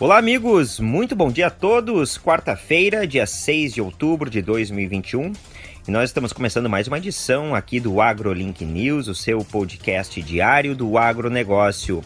Olá, amigos! Muito bom dia a todos! Quarta-feira, dia 6 de outubro de 2021. E nós estamos começando mais uma edição aqui do AgroLink News, o seu podcast diário do agronegócio.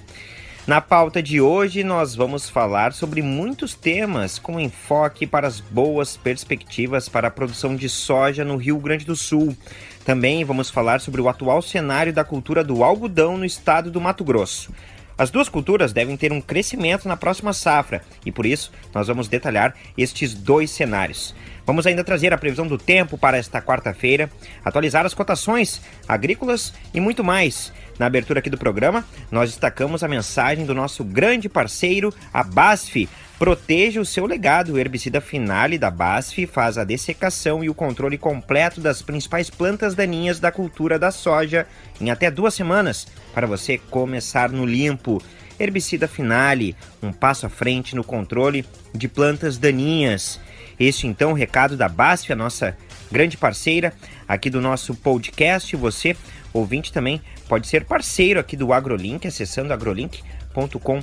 Na pauta de hoje, nós vamos falar sobre muitos temas com enfoque para as boas perspectivas para a produção de soja no Rio Grande do Sul. Também vamos falar sobre o atual cenário da cultura do algodão no estado do Mato Grosso. As duas culturas devem ter um crescimento na próxima safra e por isso nós vamos detalhar estes dois cenários. Vamos ainda trazer a previsão do tempo para esta quarta-feira, atualizar as cotações agrícolas e muito mais. Na abertura aqui do programa, nós destacamos a mensagem do nosso grande parceiro, a BASF, Proteja o seu legado. O herbicida Finale da BASF faz a dessecação e o controle completo das principais plantas daninhas da cultura da soja em até duas semanas, para você começar no limpo. Herbicida Finale, um passo à frente no controle de plantas daninhas. Este então o recado da BASF, a nossa grande parceira aqui do nosso podcast. Você, ouvinte, também pode ser parceiro aqui do AgroLink, acessando agrolink.com.br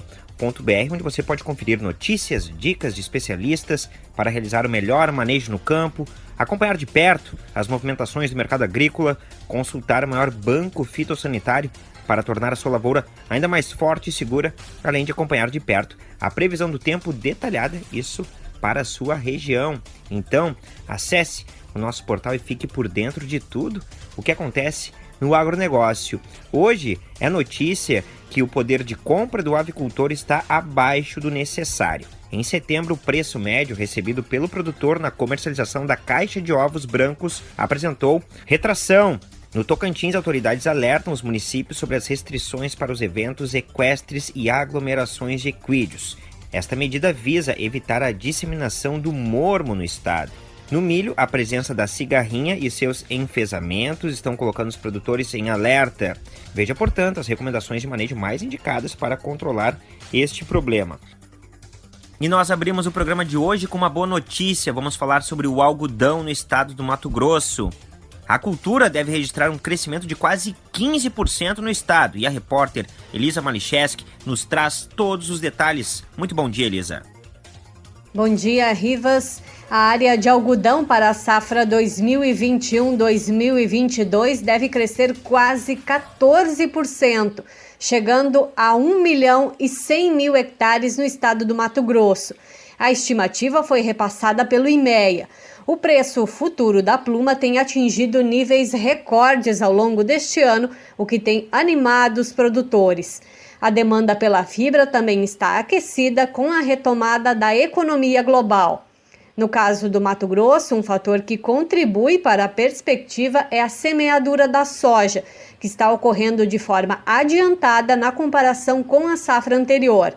onde você pode conferir notícias, dicas de especialistas para realizar o melhor manejo no campo, acompanhar de perto as movimentações do mercado agrícola, consultar o maior banco fitossanitário para tornar a sua lavoura ainda mais forte e segura, além de acompanhar de perto a previsão do tempo detalhada, isso para a sua região. Então, acesse o nosso portal e fique por dentro de tudo o que acontece no agronegócio. Hoje é notícia que o poder de compra do avicultor está abaixo do necessário. Em setembro, o preço médio recebido pelo produtor na comercialização da caixa de ovos brancos apresentou retração. No Tocantins, autoridades alertam os municípios sobre as restrições para os eventos equestres e aglomerações de equídeos. Esta medida visa evitar a disseminação do mormo no estado. No milho, a presença da cigarrinha e seus enfesamentos estão colocando os produtores em alerta. Veja, portanto, as recomendações de manejo mais indicadas para controlar este problema. E nós abrimos o programa de hoje com uma boa notícia. Vamos falar sobre o algodão no estado do Mato Grosso. A cultura deve registrar um crescimento de quase 15% no estado. E a repórter Elisa Malicheski nos traz todos os detalhes. Muito bom dia, Elisa. Bom dia, Rivas. A área de algodão para a safra 2021-2022 deve crescer quase 14%, chegando a 1 milhão e 100 mil hectares no estado do Mato Grosso. A estimativa foi repassada pelo IMEA. O preço futuro da pluma tem atingido níveis recordes ao longo deste ano, o que tem animado os produtores. A demanda pela fibra também está aquecida com a retomada da economia global. No caso do Mato Grosso, um fator que contribui para a perspectiva é a semeadura da soja, que está ocorrendo de forma adiantada na comparação com a safra anterior.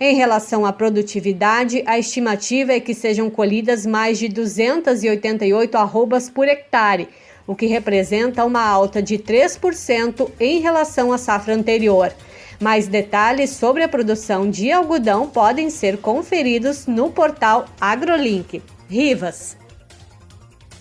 Em relação à produtividade, a estimativa é que sejam colhidas mais de 288 arrobas por hectare, o que representa uma alta de 3% em relação à safra anterior. Mais detalhes sobre a produção de algodão podem ser conferidos no portal AgroLink. Rivas.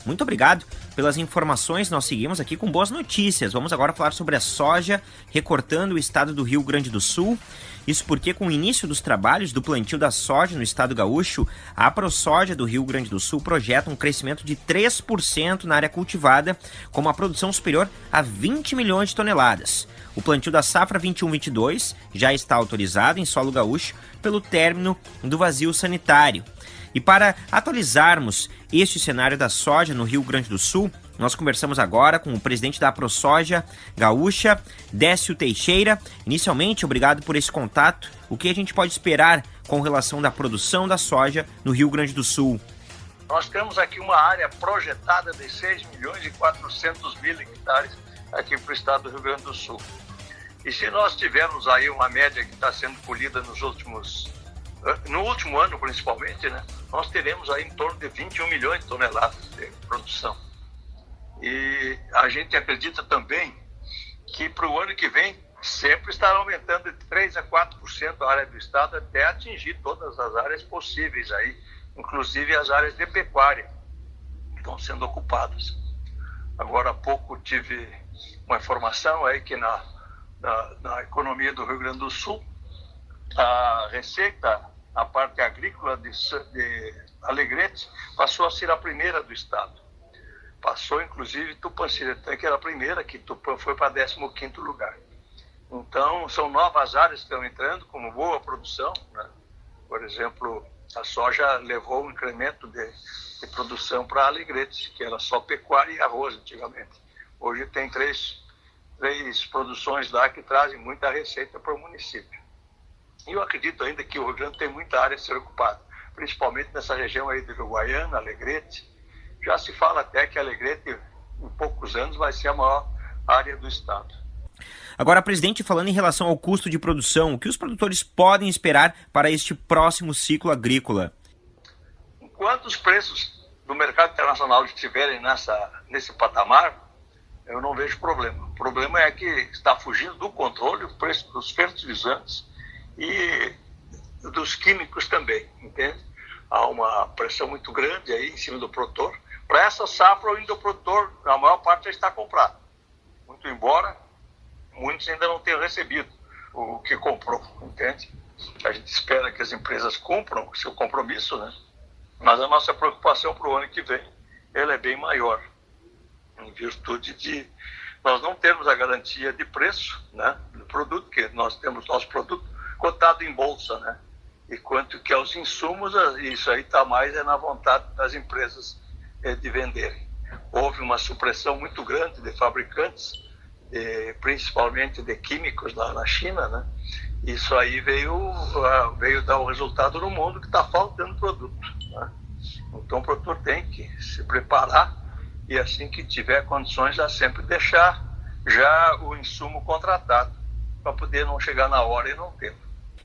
Muito obrigado pelas informações. Nós seguimos aqui com boas notícias. Vamos agora falar sobre a soja recortando o estado do Rio Grande do Sul. Isso porque, com o início dos trabalhos do plantio da soja no estado gaúcho, a ProSoja do Rio Grande do Sul projeta um crescimento de 3% na área cultivada, com uma produção superior a 20 milhões de toneladas. O plantio da safra 21-22 já está autorizado em solo gaúcho pelo término do vazio sanitário. E para atualizarmos este cenário da soja no Rio Grande do Sul, nós conversamos agora com o presidente da ProSoja Gaúcha, Décio Teixeira. Inicialmente, obrigado por esse contato. O que a gente pode esperar com relação da produção da soja no Rio Grande do Sul? Nós temos aqui uma área projetada de 6 milhões e 400 mil hectares aqui para o estado do Rio Grande do Sul. E se nós tivermos aí uma média que está sendo colhida nos últimos, no último ano principalmente, né, nós teremos aí em torno de 21 milhões de toneladas de produção. E a gente acredita também que para o ano que vem sempre estará aumentando de 3 a 4% a área do estado até atingir todas as áreas possíveis aí, inclusive as áreas de pecuária que estão sendo ocupadas. Agora há pouco tive uma informação aí que na, na, na economia do Rio Grande do Sul a receita a parte agrícola de, de Alegrete, passou a ser a primeira do estado. Passou, inclusive, Tupanciretã, que era a primeira, que Tupã foi para 15º lugar. Então, são novas áreas que estão entrando, como boa produção. Né? Por exemplo, a soja levou um incremento de, de produção para Alegrete, que era só pecuária e arroz antigamente. Hoje tem três, três produções lá que trazem muita receita para o município. E eu acredito ainda que o Rio Grande tem muita área a ser ocupada, principalmente nessa região aí do Uruguaiana, Alegrete. Já se fala até que Alegrete, em poucos anos, vai ser a maior área do estado. Agora, presidente, falando em relação ao custo de produção, o que os produtores podem esperar para este próximo ciclo agrícola? Enquanto os preços do mercado internacional estiverem nessa, nesse patamar, eu não vejo problema. O problema é que está fugindo do controle o preço dos fertilizantes e dos químicos também, entende? Há uma pressão muito grande aí em cima do produtor. Para essa safra, o produtor, a maior parte já está comprado. Muito embora muitos ainda não tenham recebido o que comprou, entende? A gente espera que as empresas cumpram o seu compromisso, né? Mas a nossa preocupação para o ano que vem, ela é bem maior, em virtude de nós não termos a garantia de preço, né, do produto, que nós temos nosso produto cotado em bolsa, né? E quanto que aos insumos, isso aí está mais é na vontade das empresas é, de venderem. Houve uma supressão muito grande de fabricantes, de, principalmente de químicos lá na China, né? Isso aí veio, veio dar o resultado no mundo que está faltando produto. Né? Então o produtor tem que se preparar e assim que tiver condições já sempre deixar já o insumo contratado para poder não chegar na hora e não ter.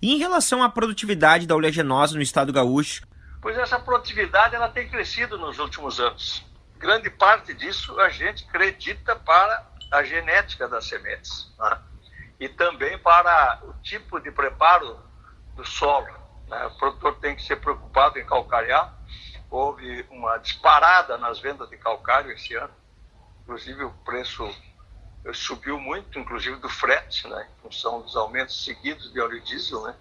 E em relação à produtividade da oleaginosa no estado gaúcho? Pois essa produtividade ela tem crescido nos últimos anos. Grande parte disso a gente acredita para a genética das sementes né? e também para o tipo de preparo do solo. Né? O produtor tem que ser preocupado em calcarear. Houve uma disparada nas vendas de calcário esse ano, inclusive o preço subiu muito, inclusive do frete, né, em função dos aumentos seguidos de óleo diesel, né?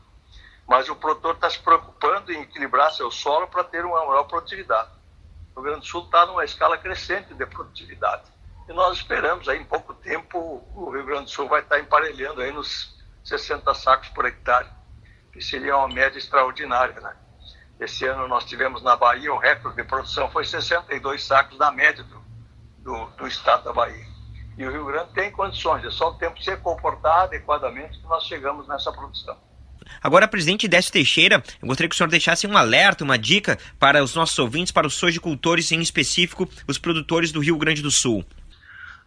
Mas o produtor está se preocupando em equilibrar seu solo para ter uma maior produtividade. O Rio Grande do Sul está numa escala crescente de produtividade. E nós esperamos aí em pouco tempo o Rio Grande do Sul vai estar emparelhando aí nos 60 sacos por hectare, que seria uma média extraordinária, né? Esse ano nós tivemos na Bahia o recorde de produção foi 62 sacos na média do, do, do estado da Bahia. E o Rio Grande tem condições, é só o tempo se comportar adequadamente que nós chegamos nessa produção. Agora, presidente Décio Teixeira, eu gostaria que o senhor deixasse um alerta, uma dica para os nossos ouvintes, para os sojicultores, em específico os produtores do Rio Grande do Sul.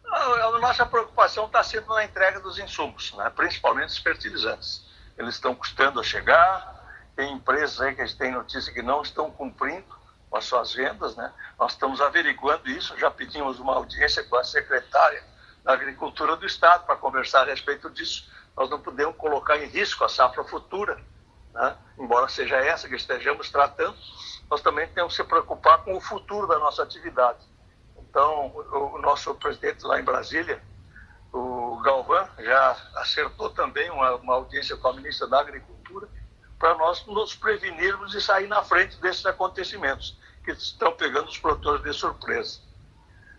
A nossa preocupação está sendo na entrega dos insumos, né? principalmente os fertilizantes. Eles estão custando a chegar, tem empresas aí que a gente tem notícia que não estão cumprindo com as suas vendas, né? Nós estamos averiguando isso, já pedimos uma audiência com a secretária Agricultura do Estado para conversar a respeito disso. Nós não podemos colocar em risco a safra futura, né? embora seja essa que estejamos tratando, nós também temos que se preocupar com o futuro da nossa atividade. Então, o, o nosso presidente lá em Brasília, o Galvão, já acertou também uma, uma audiência com a ministra da Agricultura para nós nos prevenirmos e sair na frente desses acontecimentos que estão pegando os produtores de surpresa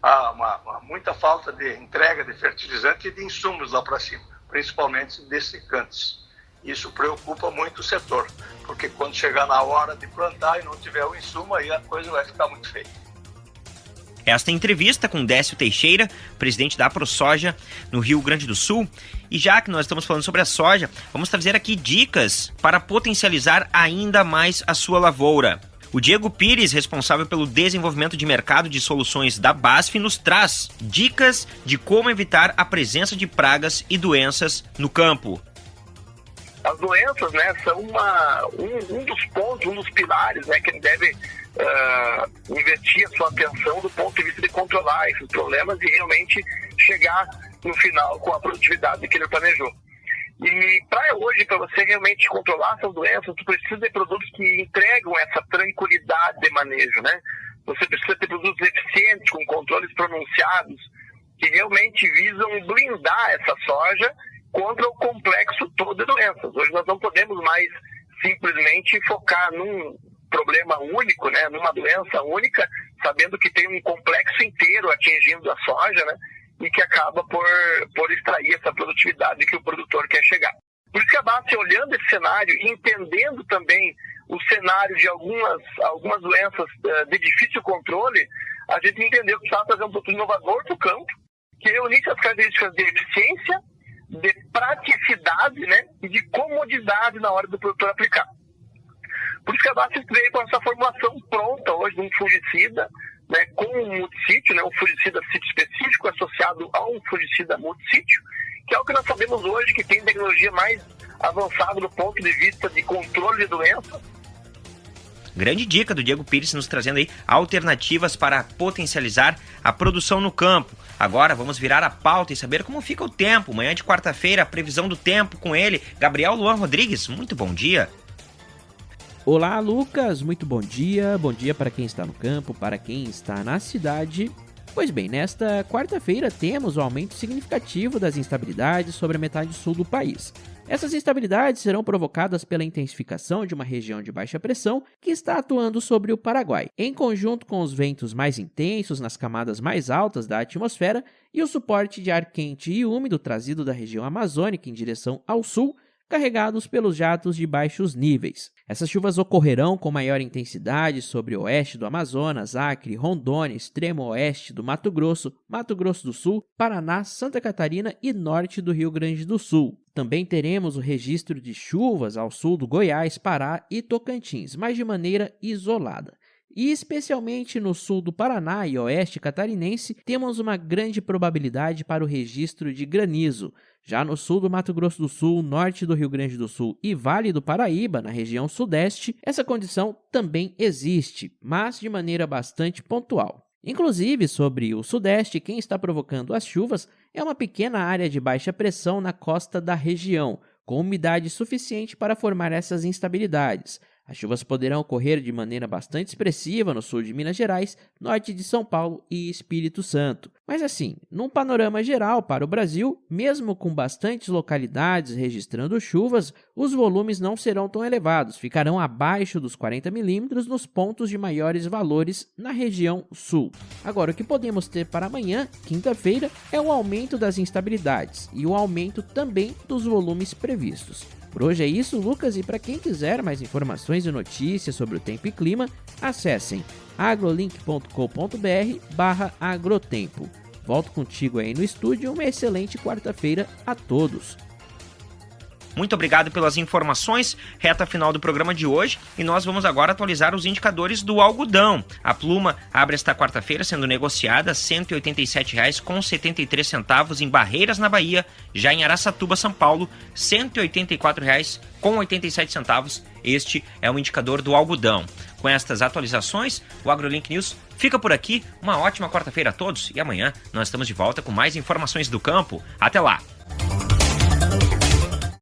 há uma, uma, muita falta de entrega de fertilizante e de insumos lá para cima, principalmente dessecantes. Isso preocupa muito o setor, porque quando chegar na hora de plantar e não tiver o insumo, aí a coisa vai ficar muito feia. Esta entrevista com Décio Teixeira, presidente da ProSoja no Rio Grande do Sul. E já que nós estamos falando sobre a soja, vamos trazer aqui dicas para potencializar ainda mais a sua lavoura. O Diego Pires, responsável pelo desenvolvimento de mercado de soluções da BASF, nos traz dicas de como evitar a presença de pragas e doenças no campo. As doenças, né, são uma, um, um dos pontos, um dos pilares, né, que ele deve uh, investir a sua atenção do ponto de vista de controlar esses problemas e realmente chegar no final com a produtividade que ele planejou. E para hoje, para você realmente controlar essas doenças, você precisa de produtos que entregam essa tranquilidade de manejo, né? Você precisa ter produtos eficientes, com controles pronunciados, que realmente visam blindar essa soja contra o complexo todo de doenças. Hoje nós não podemos mais simplesmente focar num problema único, né, numa doença única, sabendo que tem um complexo inteiro atingindo a soja, né, e que acaba por, por extrair essa produtividade que o produtor quer chegar. Por isso que a base, olhando esse cenário e entendendo também o cenário de algumas, algumas doenças uh, de difícil controle, a gente entendeu que precisava fazer um produto inovador para o campo, que reunisse as características de eficiência, de praticidade né, e de comodidade na hora do produtor aplicar. Por isso que a Basis veio com essa formulação pronta hoje de um fungicida, né, com um multissítio, né, um fungicida sítio específico associado a um fungicida multissítio, que é o que nós sabemos hoje que tem tecnologia mais avançada do ponto de vista de controle de doenças. Grande dica do Diego Pires nos trazendo aí alternativas para potencializar a produção no campo. Agora vamos virar a pauta e saber como fica o tempo. Manhã de quarta-feira, a previsão do tempo com ele, Gabriel Luan Rodrigues. Muito bom dia. Olá, Lucas. Muito bom dia. Bom dia para quem está no campo, para quem está na cidade. Pois bem, nesta quarta-feira temos o um aumento significativo das instabilidades sobre a metade sul do país. Essas instabilidades serão provocadas pela intensificação de uma região de baixa pressão que está atuando sobre o Paraguai, em conjunto com os ventos mais intensos nas camadas mais altas da atmosfera e o suporte de ar quente e úmido trazido da região amazônica em direção ao sul, carregados pelos jatos de baixos níveis. Essas chuvas ocorrerão com maior intensidade sobre o oeste do Amazonas, Acre, Rondônia, extremo oeste do Mato Grosso, Mato Grosso do Sul, Paraná, Santa Catarina e norte do Rio Grande do Sul. Também teremos o registro de chuvas ao sul do Goiás, Pará e Tocantins, mas de maneira isolada. E especialmente no sul do Paraná e oeste catarinense, temos uma grande probabilidade para o registro de granizo. Já no sul do Mato Grosso do Sul, norte do Rio Grande do Sul e Vale do Paraíba, na região sudeste, essa condição também existe, mas de maneira bastante pontual. Inclusive, sobre o sudeste, quem está provocando as chuvas é uma pequena área de baixa pressão na costa da região, com umidade suficiente para formar essas instabilidades. As chuvas poderão ocorrer de maneira bastante expressiva no sul de Minas Gerais, norte de São Paulo e Espírito Santo. Mas assim, num panorama geral para o Brasil, mesmo com bastantes localidades registrando chuvas, os volumes não serão tão elevados, ficarão abaixo dos 40 milímetros nos pontos de maiores valores na região sul. Agora, o que podemos ter para amanhã, quinta-feira, é o aumento das instabilidades e o aumento também dos volumes previstos. Por hoje é isso, Lucas, e para quem quiser mais informações e notícias sobre o tempo e clima, acessem agrolink.com.br barra agrotempo. Volto contigo aí no estúdio, uma excelente quarta-feira a todos. Muito obrigado pelas informações. Reta final do programa de hoje e nós vamos agora atualizar os indicadores do algodão. A pluma abre esta quarta-feira sendo negociada R$ 187,73 em Barreiras, na Bahia. Já em Araçatuba, São Paulo, R$ 184,87. Este é o indicador do algodão. Com estas atualizações, o AgroLink News fica por aqui. Uma ótima quarta-feira a todos e amanhã nós estamos de volta com mais informações do campo. Até lá!